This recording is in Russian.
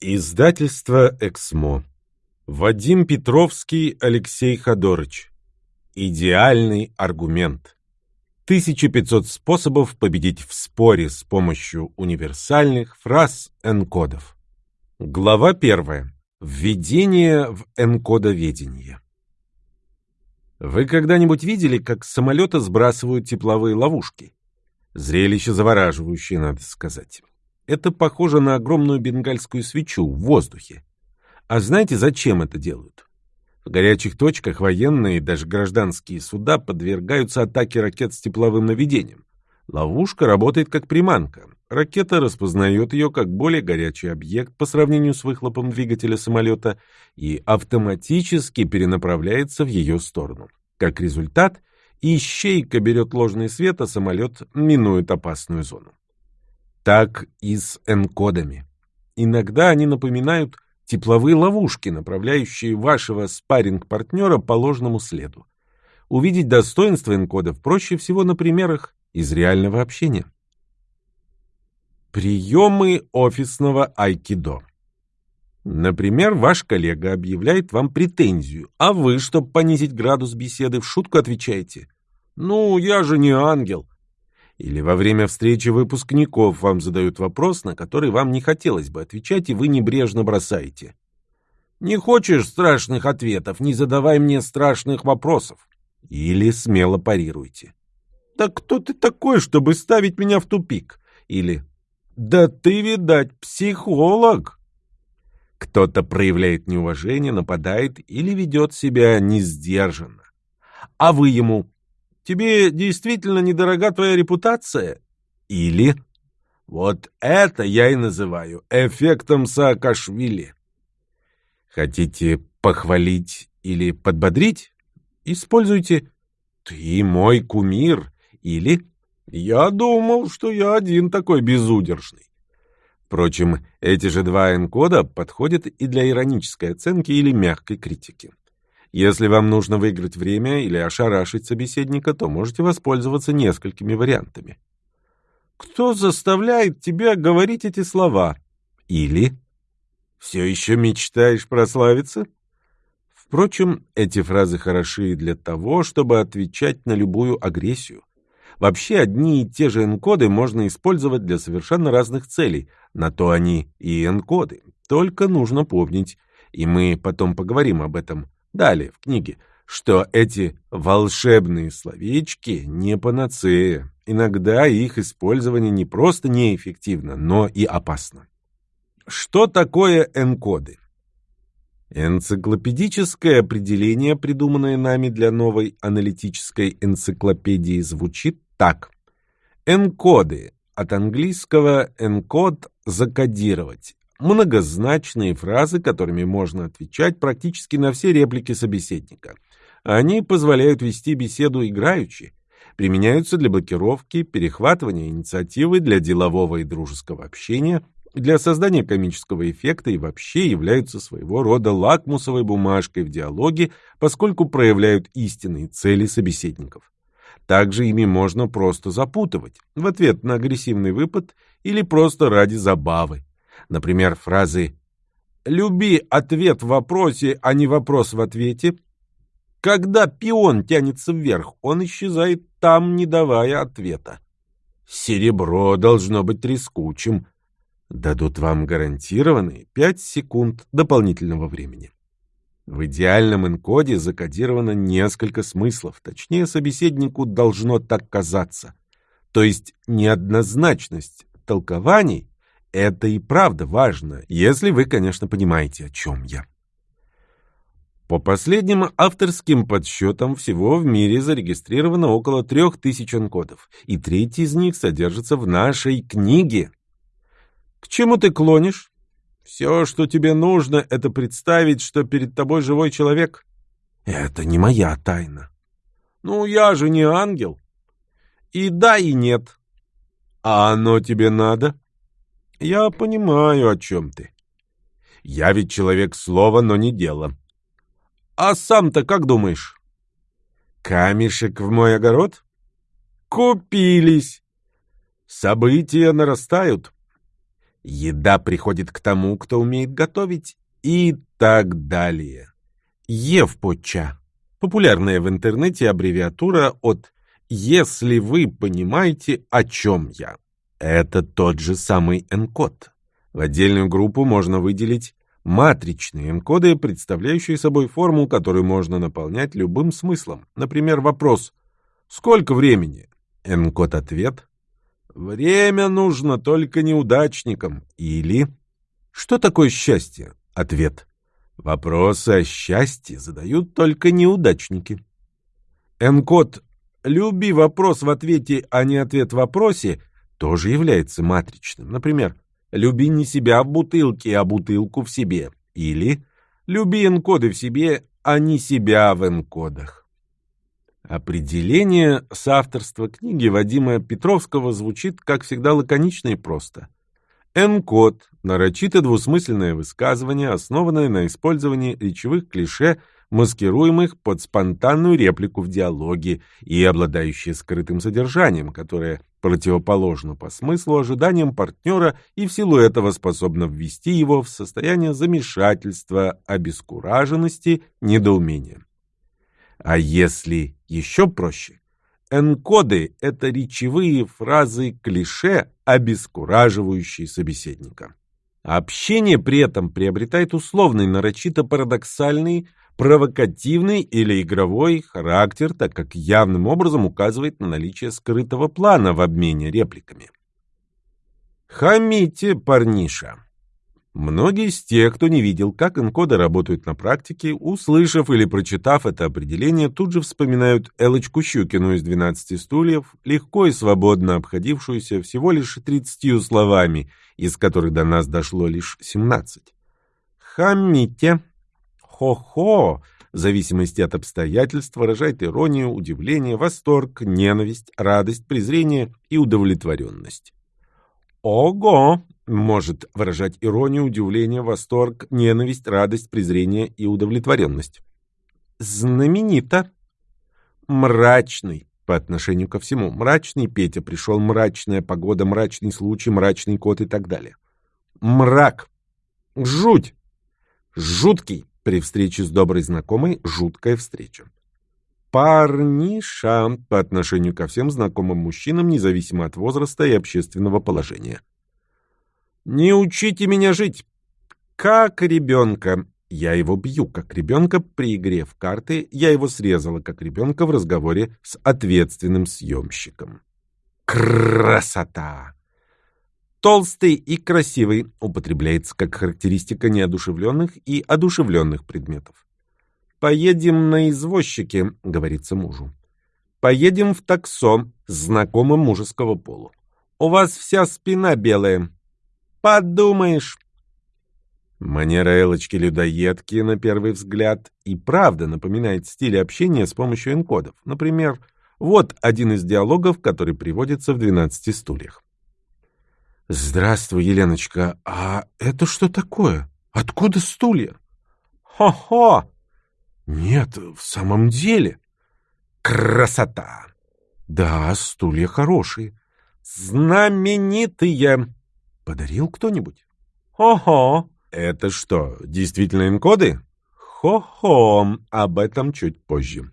Издательство «Эксмо». Вадим Петровский, Алексей Ходорыч. Идеальный аргумент. 1500 способов победить в споре с помощью универсальных фраз-энкодов. Глава первая. Введение в энкодоведение. Вы когда-нибудь видели, как с самолета сбрасывают тепловые ловушки? Зрелище завораживающее, надо сказать. Это похоже на огромную бенгальскую свечу в воздухе. А знаете, зачем это делают? В горячих точках военные и даже гражданские суда подвергаются атаке ракет с тепловым наведением. Ловушка работает как приманка. Ракета распознает ее как более горячий объект по сравнению с выхлопом двигателя самолета и автоматически перенаправляется в ее сторону. Как результат, ищейка берет ложный свет, а самолет минует опасную зону так и с энкодами. Иногда они напоминают тепловые ловушки, направляющие вашего спарринг-партнера по ложному следу. Увидеть достоинство энкодов проще всего на примерах из реального общения. Приемы офисного айкидо. Например, ваш коллега объявляет вам претензию, а вы, чтобы понизить градус беседы, в шутку отвечаете «Ну, я же не ангел, или во время встречи выпускников вам задают вопрос, на который вам не хотелось бы отвечать, и вы небрежно бросаете. «Не хочешь страшных ответов, не задавай мне страшных вопросов». Или смело парируйте. «Да кто ты такой, чтобы ставить меня в тупик?» Или «Да ты, видать, психолог». Кто-то проявляет неуважение, нападает или ведет себя несдержанно. А вы ему Тебе действительно недорога твоя репутация? Или... Вот это я и называю эффектом Саакашвили. Хотите похвалить или подбодрить? Используйте «ты мой кумир» или «я думал, что я один такой безудержный». Впрочем, эти же два энкода подходят и для иронической оценки или мягкой критики. Если вам нужно выиграть время или ошарашить собеседника, то можете воспользоваться несколькими вариантами. «Кто заставляет тебя говорить эти слова?» Или «Все еще мечтаешь прославиться?» Впрочем, эти фразы хороши для того, чтобы отвечать на любую агрессию. Вообще, одни и те же энкоды можно использовать для совершенно разных целей. На то они и энкоды. Только нужно помнить, и мы потом поговорим об этом, Далее в книге, что эти волшебные словечки не панацея. Иногда их использование не просто неэффективно, но и опасно. Что такое энкоды? Энциклопедическое определение, придуманное нами для новой аналитической энциклопедии, звучит так. Энкоды от английского encode – закодировать, многозначные фразы, которыми можно отвечать практически на все реплики собеседника. Они позволяют вести беседу играючи, применяются для блокировки, перехватывания инициативы, для делового и дружеского общения, для создания комического эффекта и вообще являются своего рода лакмусовой бумажкой в диалоге, поскольку проявляют истинные цели собеседников. Также ими можно просто запутывать в ответ на агрессивный выпад или просто ради забавы. Например, фразы «Люби ответ в вопросе, а не вопрос в ответе». Когда пион тянется вверх, он исчезает там, не давая ответа. Серебро должно быть трескучим. Дадут вам гарантированные 5 секунд дополнительного времени. В идеальном энкоде закодировано несколько смыслов, точнее, собеседнику должно так казаться. То есть неоднозначность толкований это и правда важно, если вы, конечно, понимаете, о чем я. По последним авторским подсчетам всего в мире зарегистрировано около трех тысяч анкодов, и третий из них содержится в нашей книге. К чему ты клонишь? Все, что тебе нужно, это представить, что перед тобой живой человек. Это не моя тайна. Ну, я же не ангел. И да, и нет. А оно тебе надо? Я понимаю, о чем ты. Я ведь человек слова, но не дела. А сам-то как думаешь? Камешек в мой огород? Купились. События нарастают. Еда приходит к тому, кто умеет готовить и так далее. Евпоча. Популярная в интернете аббревиатура от «Если вы понимаете, о чем я». Это тот же самый энкод. В отдельную группу можно выделить матричные энкоды, представляющие собой форму, которую можно наполнять любым смыслом. Например, вопрос «Сколько времени?» Энкод-ответ «Время нужно только неудачникам» или «Что такое счастье?» Ответ Вопросы о счастье задают только неудачники. Энкод «люби вопрос в ответе, а не ответ в вопросе» тоже является матричным. Например, «люби не себя в бутылке, а бутылку в себе» или «люби энкоды в себе, а не себя в энкодах». Определение соавторства книги Вадима Петровского звучит, как всегда, лаконично и просто – Н-код – нарочито двусмысленное высказывание, основанное на использовании речевых клише, маскируемых под спонтанную реплику в диалоге и обладающее скрытым содержанием, которое противоположно по смыслу ожиданиям партнера и в силу этого способно ввести его в состояние замешательства, обескураженности, недоумения. А если еще проще, Энкоды — это речевые фразы-клише, обескураживающие собеседника. Общение при этом приобретает условный, нарочито парадоксальный, провокативный или игровой характер, так как явным образом указывает на наличие скрытого плана в обмене репликами. Хамите, парниша. Многие из тех, кто не видел, как энкоды работают на практике, услышав или прочитав это определение, тут же вспоминают Элочку Щукину из «12 стульев», легко и свободно обходившуюся всего лишь 30 словами, из которых до нас дошло лишь 17. «Хамите», «хо-хо», в зависимости от обстоятельств, выражает иронию, удивление, восторг, ненависть, радость, презрение и удовлетворенность. «Ого!» может выражать иронию, удивление, восторг, ненависть, радость, презрение и удовлетворенность. Знаменито. Мрачный по отношению ко всему. Мрачный Петя пришел, мрачная погода, мрачный случай, мрачный кот и так далее. Мрак. Жуть. Жуткий. При встрече с доброй знакомой жуткая встреча. Парниша по отношению ко всем знакомым мужчинам, независимо от возраста и общественного положения. Не учите меня жить. Как ребенка. Я его бью, как ребенка при игре в карты. Я его срезала, как ребенка в разговоре с ответственным съемщиком. Красота! Толстый и красивый употребляется как характеристика неодушевленных и одушевленных предметов. «Поедем на извозчике», — говорится мужу. «Поедем в таксо, знакомым мужеского полу. У вас вся спина белая, Подумаешь. Манера Элочки-людоедки, на первый взгляд, и правда напоминает стиль общения с помощью энкодов. Например, вот один из диалогов, который приводится в «12 стульях». «Здравствуй, Еленочка. А это что такое? Откуда стулья?» «Хо-хо!» «Нет, в самом деле». «Красота!» «Да, стулья хорошие». «Знаменитые!» Подарил кто-нибудь? Хо-хо. Это что, действительно энкоды? Хо-хо. Об этом чуть позже.